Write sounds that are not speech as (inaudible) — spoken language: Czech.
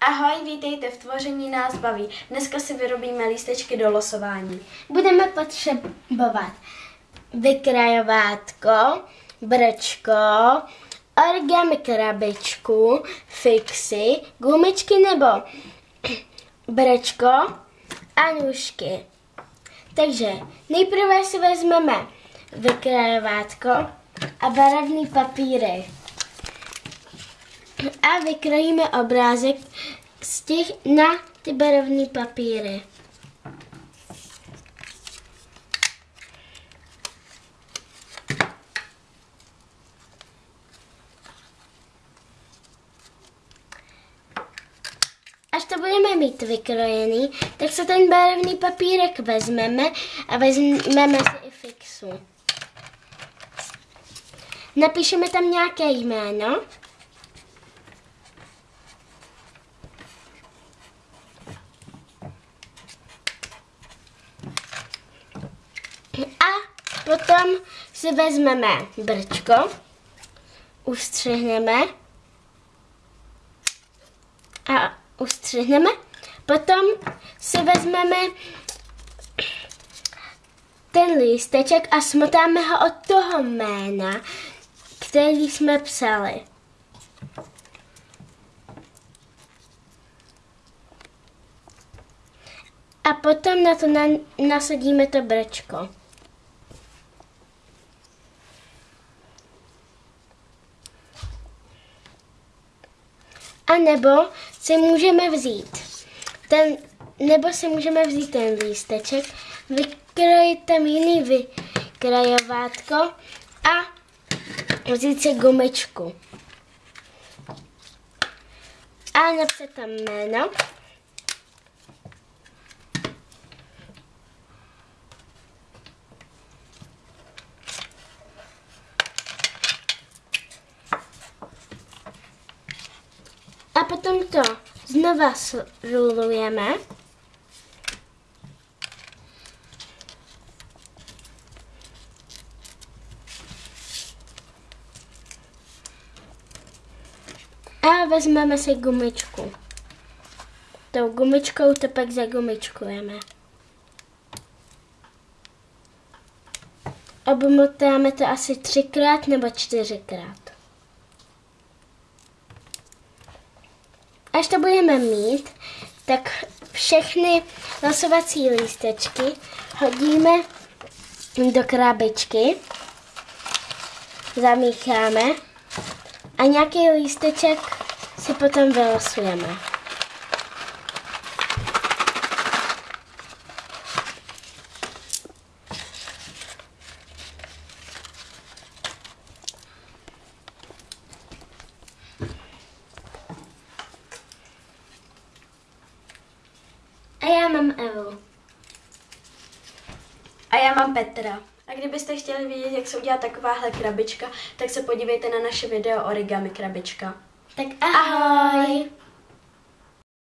Ahoj, vítejte v Tvoření nás baví. Dneska si vyrobíme lístečky do losování. Budeme potřebovat vykrajovátko, brčko, origami krabičku, fixy, gumičky nebo (clears throat) brčko a nůžky. Takže nejprve si vezmeme vykrajovátko a barevný papíry. A vykrojíme obrázek z těch na ty barevné papíry. Až to budeme mít vykrojený, tak se ten barevný papírek vezmeme a vezmeme si i fixu. Napíšeme tam nějaké jméno. A potom si vezmeme brčko, ustřihneme a ustřihneme. Potom si vezmeme ten lísteček a smotáme ho od toho jména, který jsme psali. A potom na to na, nasadíme to brčko. A nebo si můžeme vzít ten, nebo si můžeme vzít ten lísteček, vykrojit tam jiný vykrajovátko a vzít si gumičku. A napsat tam jméno. A potom to znova srulujeme. A vezmeme si gumičku. Tou gumičkou to pak zagumičkujeme. Obmotáme to asi třikrát nebo čtyřikrát. Až to budeme mít, tak všechny losovací lístečky hodíme do krabičky, zamícháme a nějaký lísteček si potom vylosujeme. Mám Evu. A já mám Petra. A kdybyste chtěli vědět, jak se udělá takováhle krabička, tak se podívejte na naše video Origami krabička. Tak ahoj! ahoj.